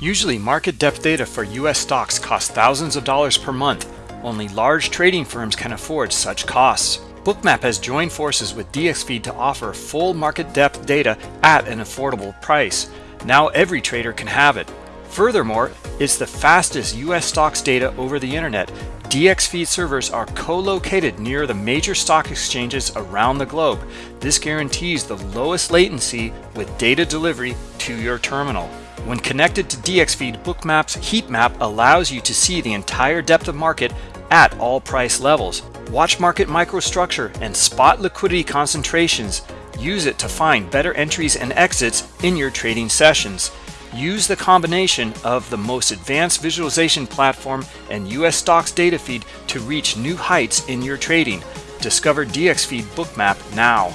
Usually market depth data for US stocks costs thousands of dollars per month. Only large trading firms can afford such costs. Bookmap has joined forces with DXFeed to offer full market depth data at an affordable price. Now every trader can have it. Furthermore, it's the fastest US stocks data over the internet. DXFeed servers are co-located near the major stock exchanges around the globe. This guarantees the lowest latency with data delivery to your terminal. When connected to DXFeed, Bookmap's heat map allows you to see the entire depth of market at all price levels. Watch market microstructure and spot liquidity concentrations. Use it to find better entries and exits in your trading sessions. Use the combination of the most advanced visualization platform and US stocks data feed to reach new heights in your trading. Discover DXFeed Bookmap now.